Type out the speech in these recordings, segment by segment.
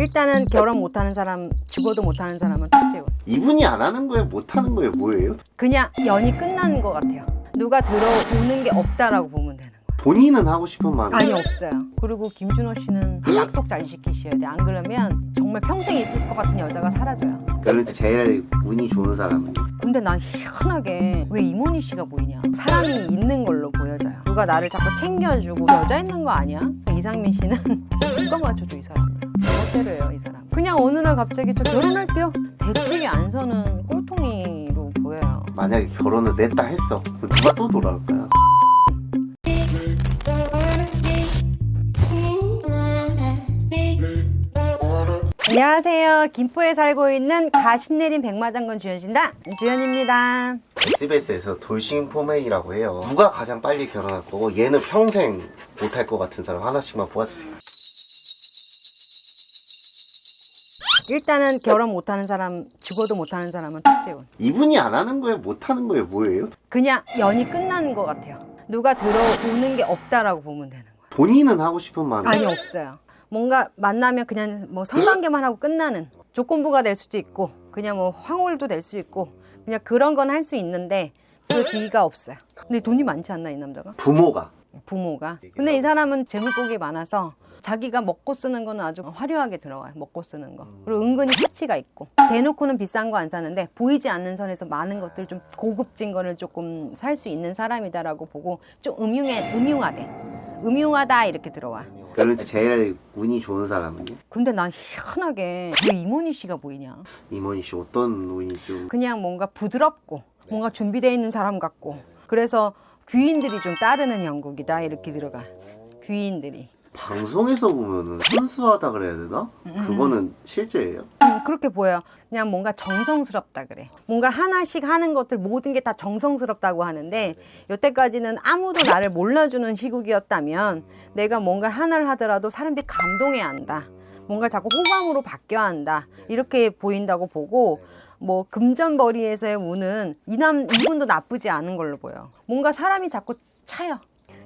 일단은 결혼 못하는 사람 죽어도 못하는 사람은 탁재훈 이분이 안 하는 거예요? 못 하는 거예요? 뭐예요? 그냥 연이 끝나는 것 같아요. 누가 들어오는 게 없다라고 보면 되는 거예요. 본인은 하고 싶은 마음 아니 없어요. 그리고 김준호 씨는 약속 잘 지키셔야 돼안 그러면 정말 평생 있을 것 같은 여자가 사라져요. 그러면 제일 운이 좋은 사람은. 근데 난 희한하게 왜 이모니 씨가 보이냐? 사람이 있는 걸로 보여져요. 누가 나를 자꾸 챙겨주고 여자 있는 거 아니야? 이상민 씨는 누가 맞춰줘 이 사람 을 멋대로예요 이 사람. 그냥 어느 날 갑자기 저 결혼할게요. 대책이 안 서는 꼴통이로 보여요. 만약에 결혼을 냈다 했어 그럼 누가 또 돌아올까요? 안녕하세요. 김포에 살고 있는 가신내린 백마장군 주현신다. 주현입니다. SBS에서 돌싱 포메이라고 해요. 누가 가장 빨리 결혼할 거고 얘는 평생 못할 것 같은 사람 하나씩만 뽑아주세요 일단은 결혼 못하는 사람 죽어도 못하는 사람은 탁재훈 이분이 안 하는 거예요? 못 하는 거예요? 뭐예요? 그냥 연이 끝나는 것 같아요 누가 들어오는 게 없다라고 보면 되는 거예요 본인은 하고 싶은 마음 아니 없어요 뭔가 만나면 그냥 뭐 성관계만 하고 끝나는 조건부가 될 수도 있고 그냥 뭐 황홀도 될 수 있고 그냥 그런 건 할 수 있는데 그 뒤가 없어요 근데 돈이 많지 않나 이 남자가? 부모가 부모가 근데 이 사람은 재물복이 많아서 자기가 먹고 쓰는 거는 아주 화려하게 들어와요 먹고 쓰는 거. 그리고 은근히 사치가 있고. 대놓고는 비싼 거 안 사는데 보이지 않는 선에서 많은 것들 좀 고급진 거를 조금 살 수 있는 사람이다라고 보고 좀 음흉해 음흉하대. 음흉하다 이렇게 들어와. 그러면 제일 운이 좋은 사람은요? 근데 난 희한하게 왜 이모니 씨가 보이냐? 이모니 씨 어떤 운이 좀 그냥 뭔가 부드럽고 뭔가 준비되어 있는 사람 같고. 그래서 귀인들이 좀 따르는 형국이다 이렇게 들어가. 귀인들이 방송에서 보면은 순수하다 그래야 되나? 그거는 실제예요? 음, 그렇게 보여요. 그냥 뭔가 정성스럽다 그래 뭔가 하나씩 하는 것들 모든 게 다 정성스럽다고 하는데 여태까지는 아무도 나를 몰라주는 시국이었다면 내가 뭔가 하나를 하더라도 사람들이 감동해야 한다. 뭔가 자꾸 호감으로 바뀌어야 한다. 이렇게 보인다고 보고 뭐 금전벌이에서의 운은 이남 이분도 나쁘지 않은 걸로 보여 뭔가 사람이 자꾸 차요.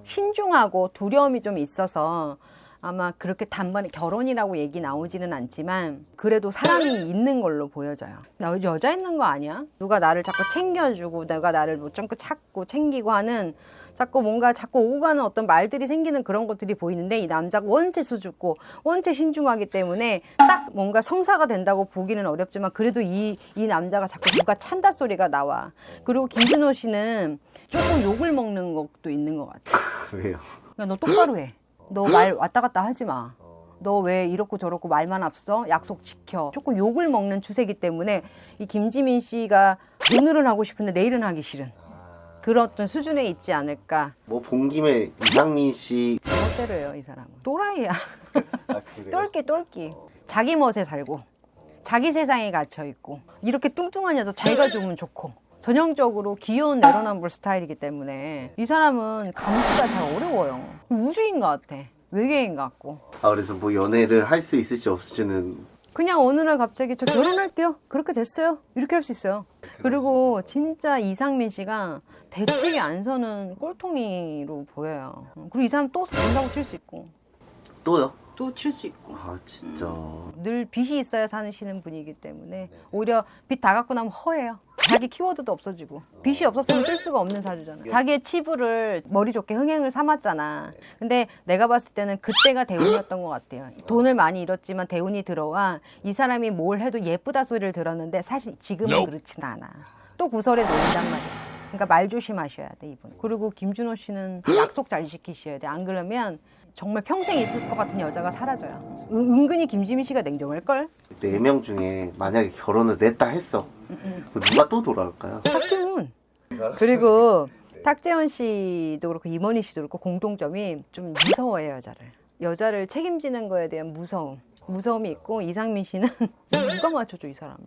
신중하고 두려움이 좀 있어서 아마 그렇게 단번에 결혼이라고 얘기 나오지는 않지만 그래도 사람이 있는 걸로 보여져요 나 여자 있는 거 아니야? 누가 나를 자꾸 챙겨주고 내가 나를 뭐좀 찾고 챙기고 하는 자꾸 뭔가 자꾸 오고 가는 어떤 말들이 생기는 그런 것들이 보이는데 이 남자가 원체 수줍고 원체 신중하기 때문에 딱 뭔가 성사가 된다고 보기는 어렵지만 그래도 이, 이 남자가 자꾸 누가 찬다 소리가 나와 그리고 김준호 씨는 조금 욕을 먹는 것도 있는 것 같아 왜요? 야, 너 똑바로 해. 너 말 왔다 갔다 하지 마. 너 왜 이렇고 저렇고 말만 앞서? 약속 지켜. 조금 욕을 먹는 추세이기 때문에 이 김지민 씨가 오늘은 하고 싶은데 내일은 하기 싫은 그런 어떤 수준에 있지 않을까. 뭐 본 김에 이상민 씨 멋대로예요, 이 사람은. 또라이야. 아? 똘끼 똘끼. 자기 멋에 살고 자기 세상에 갇혀 있고 이렇게 뚱뚱한 여자 자기가 좋으면 좋고 전형적으로 귀여운 내로남불 스타일이기 때문에 이 사람은 감지가 잘 어려워요. 우주인 것 같아. 외계인 같고. 아 그래서 뭐 연애를 할 수 있을지 없을지는 그냥 어느 날 갑자기 저 결혼할게요. 그렇게 됐어요. 이렇게 할 수 있어요. 그리고 진짜 이상민 씨가 대책이 안 서는 꼴통이로 보여요. 그리고 이 사람 또 산다고 칠 수 있고 또요? 또 칠 수 있고 아 진짜 늘 빚이 있어야 사시는 분이기 때문에 오히려 빚 다 갖고 나면 허해요. 자기 키워드도 없어지고 빚이 없었으면 뜰 수가 없는 사주잖아. 자기의 치부를 머리 좋게 흥행을 삼았잖아. 근데 내가 봤을 때는 그때가 대운이었던 것 같아요. 돈을 많이 잃었지만 대운이 들어와 이 사람이 뭘 해도 예쁘다 소리를 들었는데 사실 지금은 그렇진 않아. 또 구설에 놓인단 말이야. 그러니까 말 조심하셔야 돼 이분. 그리고 김준호 씨는 약속 잘 지키셔야 돼. 안 그러면 정말 평생 있을 것 같은 여자가 사라져요. 은- 은근히 김지민 씨가 냉정할 걸. 네 명 중에 만약에 결혼을 냈다 했어 그럼 누가 또 돌아올까요? 탁재훈. 그리고 탁재훈 씨도 그렇고 이모니 씨도 그렇고 공통점이 좀 무서워해요 여자를. 여자를 책임지는 거에 대한 무서움. 무서움이 있고 이상민 씨는 누가 맞춰줘 이 사람을.